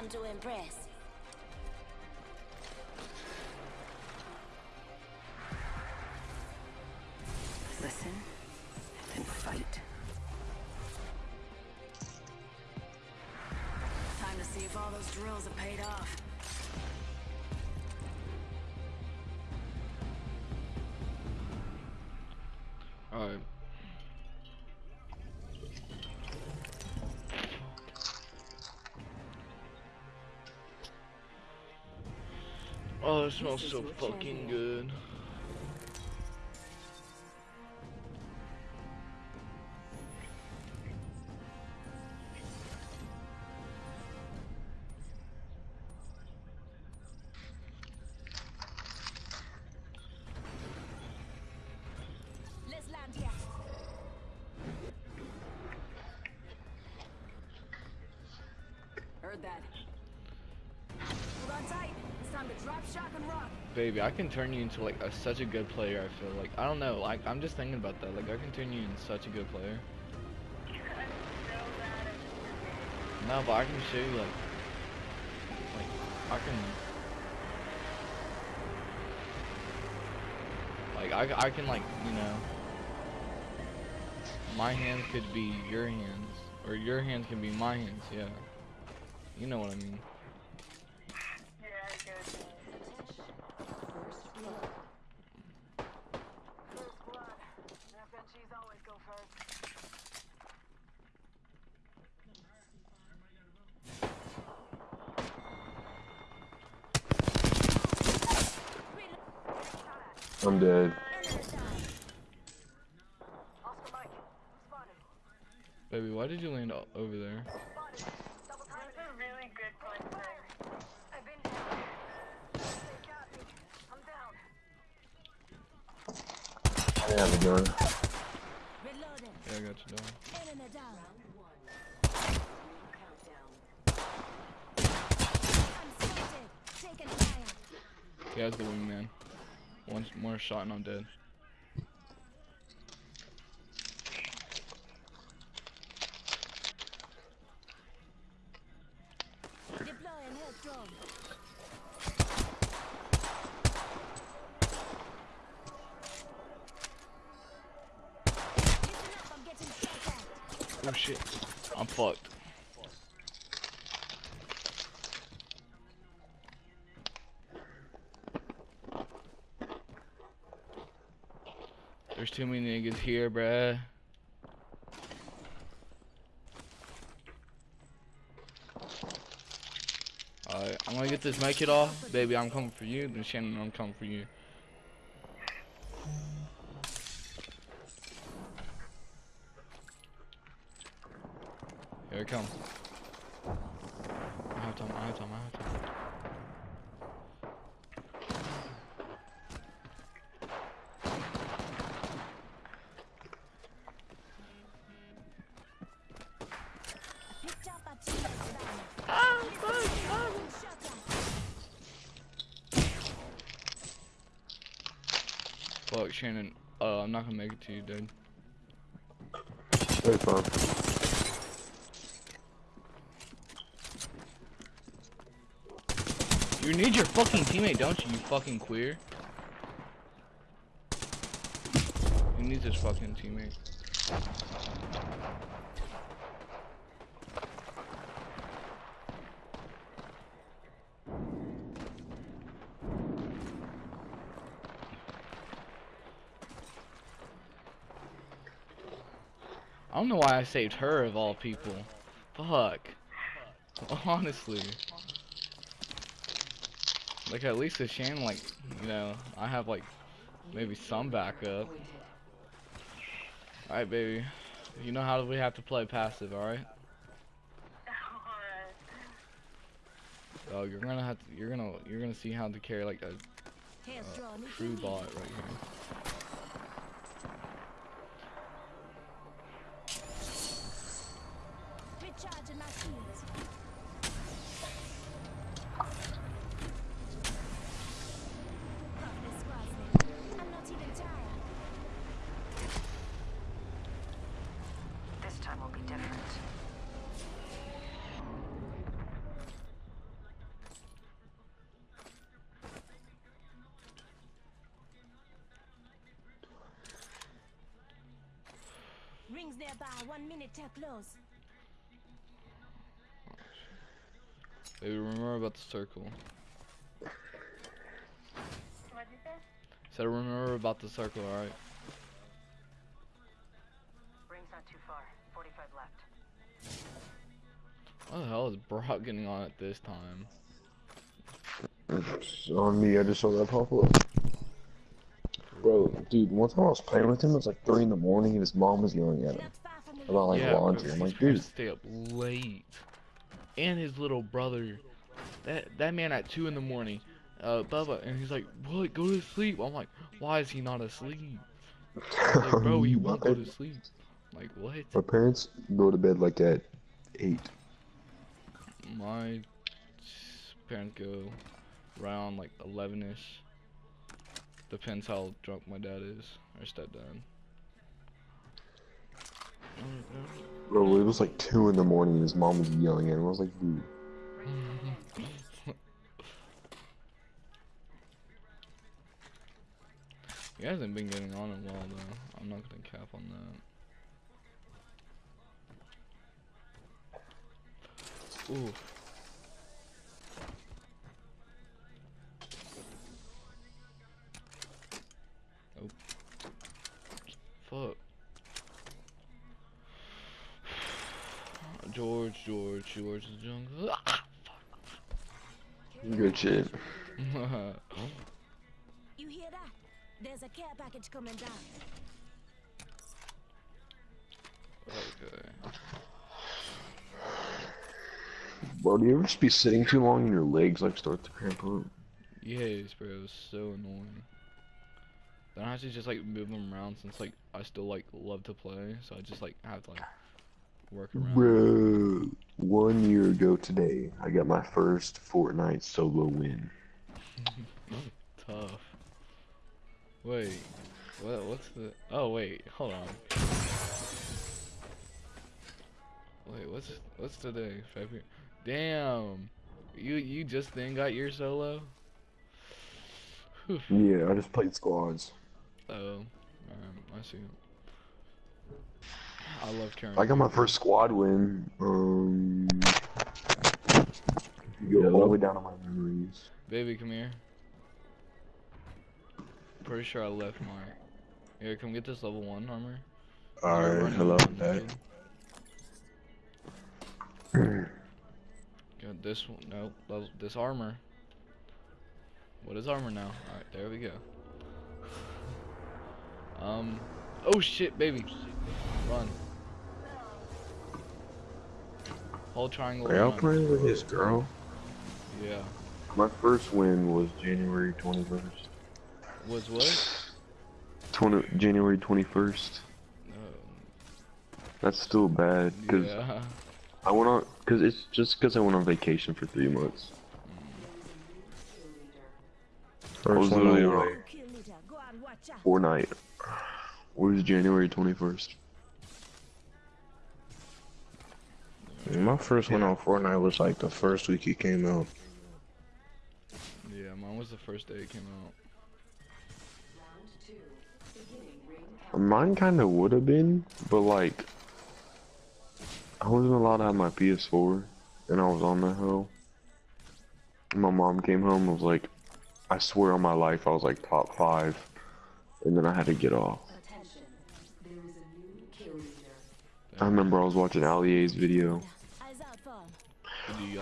time to impress. Listen and fight. Time to see if all those drills have paid off. Alright. Oh, it smells so fucking good. Let's land here. Heard that. Hold on tight. Baby, I can turn you into like a, such a good player. I feel like I don't know. Like I'm just thinking about that. Like I can turn you into such a good player. No, but I can show you like, like I can, like I, I can like you know, my hands could be your hands, or your hands can be my hands. Yeah, you know what I mean. Yeah, I get it. First blood. FNGs always go first. I'm dead. Oscar Mike, spotted. Baby, why did you land over there? Spotted. Double time. That's a really good point I've been down. They. I'm down. I have a gun. Yeah, I got you down. Yeah, down. I'm spotted. Taking fire. The wingman. One more shot and I'm dead. Deploying health drone. Listen up, I'm getting shot at. Oh shit. I'm fucked. There's too many niggas here, bruh. Alright, I'm gonna get this make it off. Baby, I'm coming for you. Then Shannon, I'm coming for you. Here it comes. I have time, I have time, I have time. Shannon. Uh, I'm not gonna make it to you, dude. Very fun. You need your fucking teammate, don't you, you fucking queer? He needs his fucking teammate. Know why I saved her of all people. Fuck. Honestly. Like at least with Shan, like, you know, I have like maybe some backup. Alright baby. You know how we have to play passive, alright? Oh, you're gonna have to, you're gonna, you're gonna see how to carry like a if true bot right here. Rings nearby. One minute till close. Baby, remember about the circle. What'd you say? Said remember about the circle, alright? Ring's not too far. 45 left. What the hell is Brock getting on at this time? It's on me, I just saw that pop up. Bro, dude, one time I was playing with him, it was like 3 in the morning and his mom was yelling at him Not far from the about like yeah, laundry. I'm like, dude, stay up late. And his little brother, that that man at two in the morning, uh, Bubba, and he's like, "What? Go to sleep." I'm like, "Why is he not asleep?" Like, bro, he won't go to sleep. Like, what? my parents go to bed like at 8. My parents go around like 11ish. Depends how drunk my dad is or stepdad. Bro, it was like 2 in the morning and his mom was yelling at him. I was like, dude. He hasn't been getting on in a while though. I'm not gonna cap on that. Ooh. Oh. Fuck. George, George, George the jungle. Good shit. You hear that? There's a care package coming down. okay. Bro, do you ever just be sitting too long and your legs like start to cramp up? Yes, bro, it was so annoying. Then I have to just like move them around since like I still like love to play, so I just like have to like work around. Bro, one year ago today, I got my first Fortnite solo win. Tough. Wait, what? What's the? Oh wait, hold on. Wait, what's what's today? February. Damn, you you just then got your solo. Whew. Yeah, I just played squads. Oh, alright, I see. I love carrying. I got my first squad win. Um, go all the way down to my memories. Baby, come here. Pretty sure I left Mark. Here, come get this level one armor. Alright, hello, around Dad. Got this one. No, level- this armor. What is armor now? Alright, there we go. Um. Oh shit, baby. Run. Hold triangle. Are y'all run. playing with his girl? Yeah. My first win was January 21st. Was what? 20, January 21st. Um, That's still bad because yeah. I went on because it's just because I went on vacation for three months. I was First one literally on on way. Kill leader. Go on, watch out. Fortnite. Was January 21st. My first one on Fortnite was like the first week it came out. Yeah, mine was the first day it came out. Mine kind of would have been, but like, I wasn't allowed to have my PS4, and I was on the hill. My mom came home and was like, I swear on my life I was like top five, and then I had to get off. I remember I was watching Ali-A's video.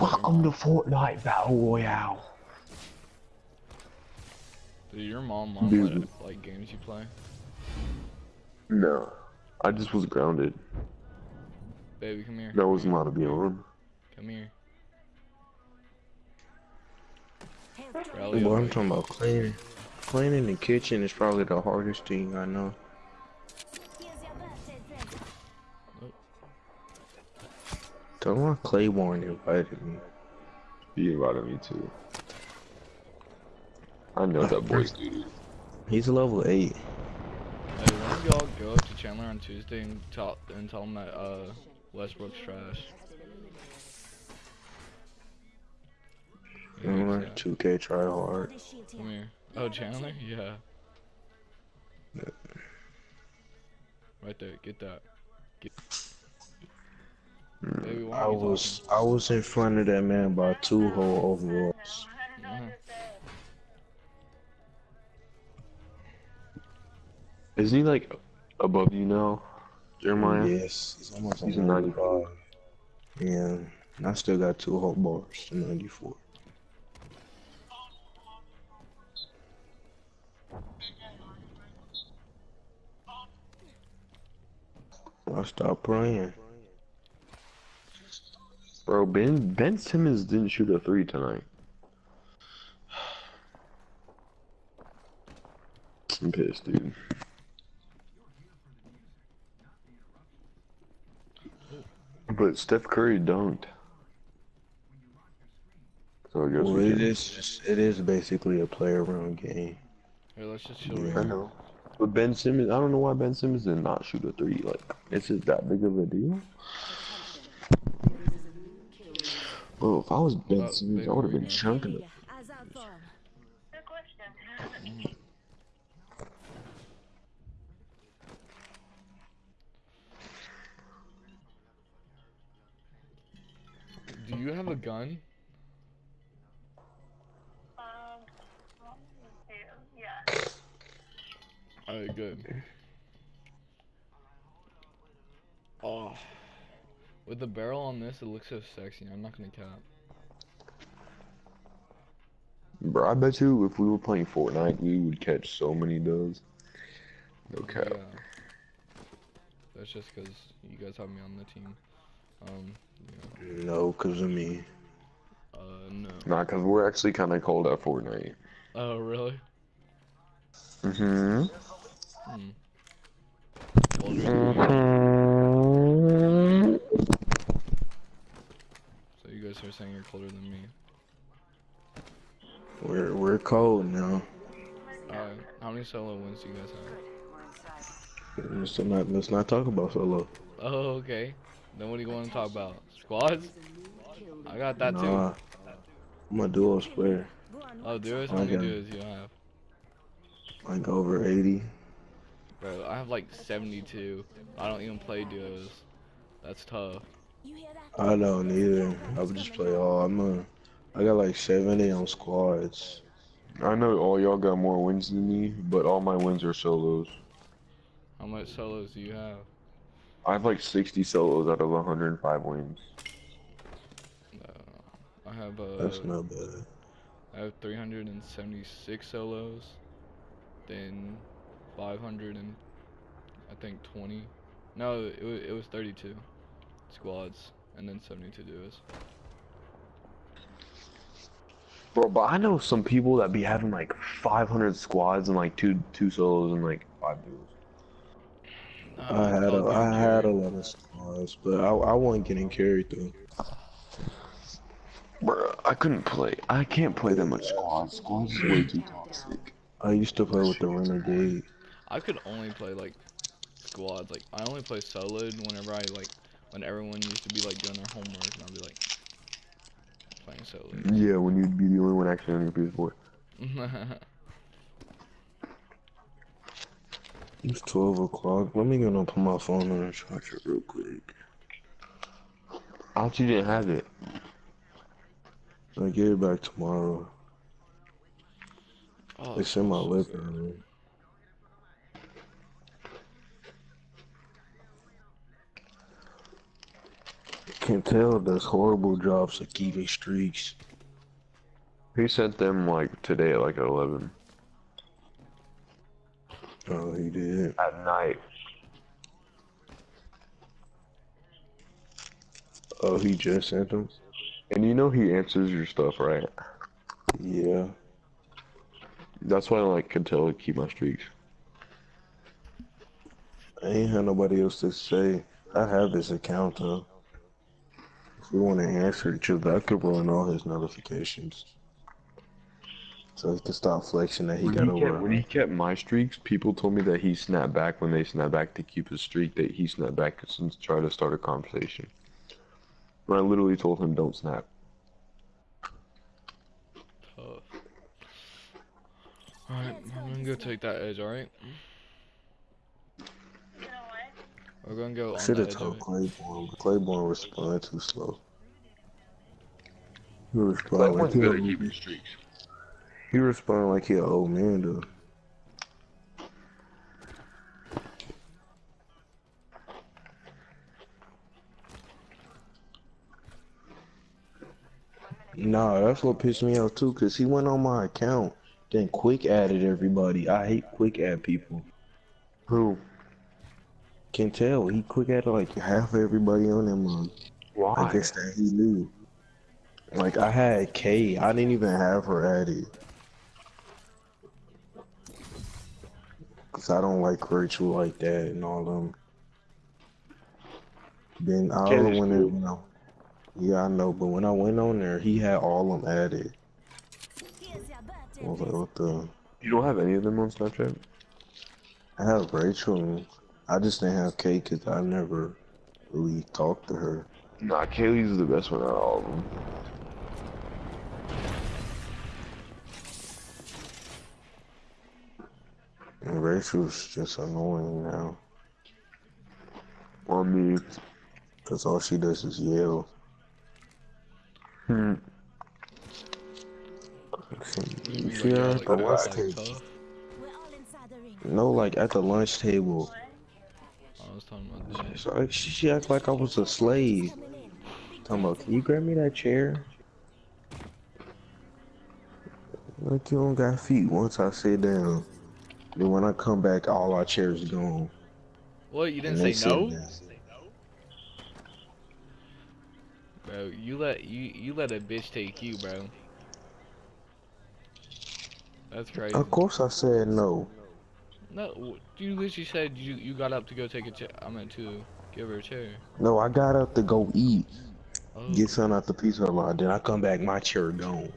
Welcome uh, to? Fortnite Battle Royale. Did your mom mom let it, like games you play? No, I just was grounded. Baby, come here. That wasn't allowed to be on. Come here. Health drop. Rally Boy, I'm talking about cleaning. Cleaning the kitchen is probably the hardest thing I know. Tell my Claiborne invited me. He invited me too. I know that boy's duty. He's a level 8. Hey, why don't y'all go up to Chandler on Tuesday and tell and tell him that uh Westbrook's trash? Yeah, yeah. 2K try hard. Come here. here. Oh, Chandler? Yeah. Right there, get that. Joey, why I are you was I was in front of that man by two whole overalls. talking? I don't know what to say. Isn't he like above you now, Jeremiah? Yes, he's almost He's on a 95. Yeah, and I still got two whole bars to 94. I stopped playing. Bro, Ben Ben Simmons didn't shoot a three tonight. I'm pissed, dude. But Steph Curry dunked. So I guess Well, we it just, it is basically a play around game. Here, let's just chill. Yeah. I know. But Ben Simmons, I don't know why Ben Simmons did not shoot a three. Like, is it that big of a deal? Bro, if I was Ben Uh, Simmons, I would have been arena. chunking it. Out for him. Good. Do you have a gun? Um, well, yeah. Alright, good. Oh. With the barrel on this, it looks so sexy. I'm not gonna cap. Bro, I bet you if we were playing Fortnite, we would catch so many does. No cap. Yeah. That's just because you guys have me on the team. Um, yeah. No, cause of me. Uh, no. Nah, cause we're actually kind of cold at Fortnite. Oh, really? Mm-hmm. Hmm. Well, just- So you guys are saying you're colder than me. We're we're cold now. Alright, uh, how many solo wins do you guys have? Let's not let's not talk about solo. Oh, okay. Then what do you want to talk about? Squads? I got that too. Nah, I'm a duo player. Oh, duos? How many duos you have? Like over 80. Bro, I have like 72. I don't even play duos. That's tough. You hear that? I don't either. I would just play all. I'm a. I got like 70 on squads. I know all y'all got more wins than me, but all my wins are solos. How much solos do you have? I have like 60 solos out of 105 wins. Uh, I have uh, That's not bad. I have 376 solos, then 500 and I think 20. No, it it was 32 squads and then 72 duos. Bro, but I know some people that be having like 500 squads and like two two solos and like five duos. Uh, I had Call a, I had a lot of squads, but I I wasn't getting carried through. Bro, I couldn't play. I can't play that much squads. Squads is way too toxic. I used to play with the renegade. I could only play like squads. Like I only play soloed whenever I like when everyone used to be like doing their homework and I'd be like playing solo. Yeah, when you'd be the only one actually on your PS4. It's 12 o'clock. Let me go and put my phone on and charge it real quick. I thought you didn't have it. I'll get it back tomorrow. oh, It's in my living room. Can't tell does horrible jobs of keeping streaks. He sent them like today at like 11 Oh, he did. at night. Oh, he just sent them? And you know he answers your stuff, right? Yeah. That's why I like can tell to keep my streaks. I ain't had nobody else to say. I have his account though. If we want to answer each other, I could run all his notifications. So he can stop flexing that he When got he, kept, over. when he kept my streaks, people told me that he snapped back when they snapped back to keep his streak. That he snapped back and try to start a conversation. When I literally told him don't snap. Alright, I'm gonna go take that edge, alright? You know what? We're gonna go on should have told it. Claiborne, but Claiborne responded too slow. He responded like he, good at a- keeping streaks. he responded like he an old man though. Nah, that's what pissed me off too, cause he went on my account, then quick added everybody. I hate quick add people. Who? Can tell he quick added like half everybody on them. Uh, Why? I guess that he knew. Like I had Kay, I didn't even have her added. Cause I don't like Rachel like that and all them. Then I went cool. in, you know. Yeah, I know, but when I went on there, he had all of them added. I was like, what the? You don't have any of them on Snapchat? I have Rachel. And I just didn't have Kay because I never really talked to her. Nah, Kaylee's the best one out of all of them. And Rachel's just annoying now. On me. Cause all she does is yell. Hmm. You see her at the lunch table? tough. We're all inside the ring. No, like at the lunch table. Talking about that. So she, she act like I was a slave. Talking about, can you grab me that chair? Like you don't got feet. Once I sit down, then when I come back, all our chairs gone. What? You didn't say no, down. bro. You let you you let a bitch take you, bro. That's crazy. Of course, I said no. No, you literally said you you got up to go take a chair. I meant to give her a chair. No, I got up to go eat, Oh, get something out the pizza lot. Then I come back, my chair gone.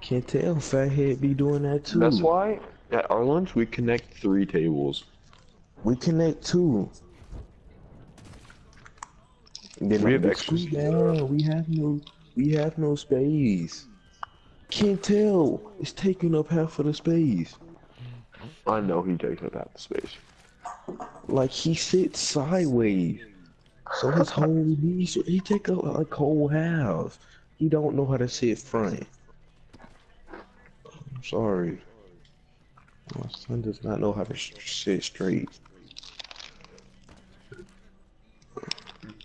Can't tell, fathead be doing that too. That's why at our lunch we connect three tables. We connect two. Then We I have extra down. We have no, we have no space. Can't tell. It's taking up half of the space. I know he takes up half the space. Like he sits sideways, so his whole knees. He take up like whole half. He don't know how to sit front. I'm sorry. My son does not know how to sit straight.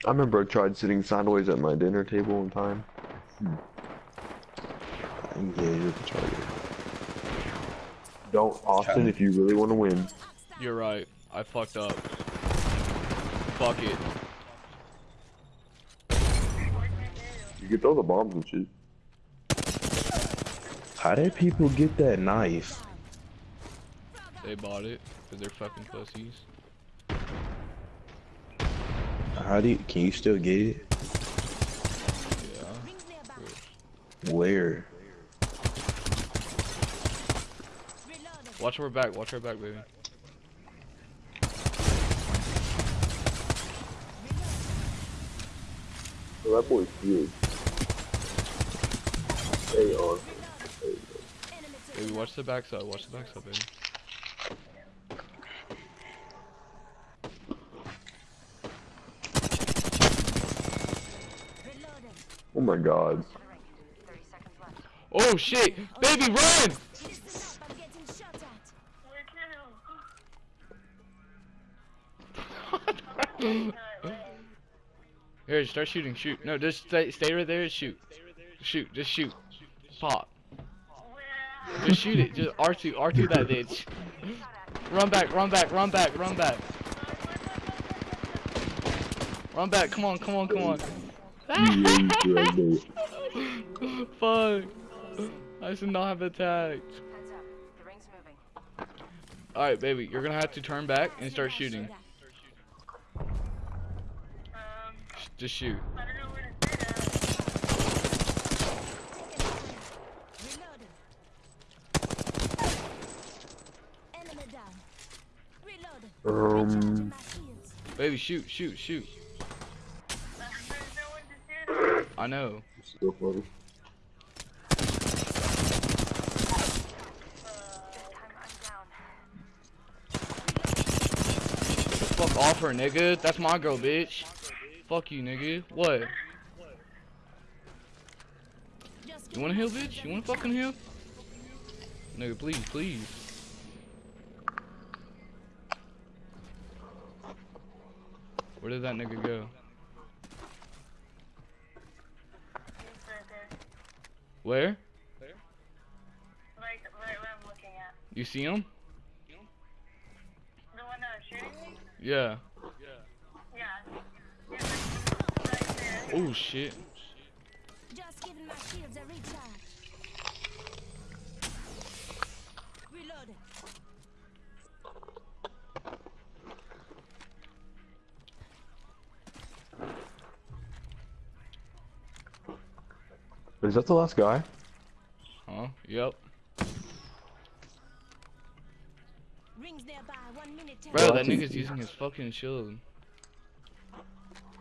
I remember I tried sitting sideways at my dinner table one time. Hmm. And yeah, you're retarded. Don't, Austin, if you really want to win. you're right. I fucked up. Fuck it. You can throw the bombs and shit. How did people get that knife? They bought it because they're fucking pussies. How do you, can you still get it? Yeah. Where? Watch her back. Watch her back, baby. So that boy's huge. They are. Baby, watch the backside. Watch the backside, baby. Oh my god. To the ring. 30 seconds left. Oh shit! Baby, run! Here, start shooting. Shoot. No, just stay, stay right there. and Shoot. Shoot. Just shoot. Pop. Just shoot it. Just R2. R2 that bitch. Run back. Run back. Run back. Run back. Run back. Come on. Come on. Come on. Fuck. I should not have attacked. Heads up. The ring's moving. Alright, baby. You're gonna have to turn back and start shooting. Just shoot. Reloaded. Enemy down. Reloaded. Um, Recharging my shields. Baby, shoot. Shoot. Shoot. I know. so funny. This time I'm down. Fuck off her, nigga. That's my girl, bitch. Fuck you, nigga. What? You wanna heal, bitch? You wanna fucking heal? Nigga, please, please. Where did that nigga go? There. Where? Like, right where I'm looking at. You see him? The one that was shooting me? Yeah. Oh shit. Just giving my shields a recharge. Reloading. Is that the last guy? Huh? Yep. Rings nearby. One minute. Bro, that nigga's using his fucking shield.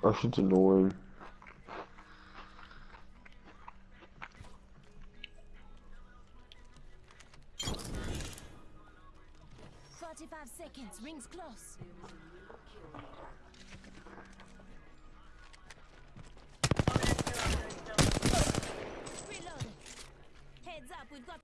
That shit's annoying. Seconds. Rings close. Reloading. Heads up. We've got.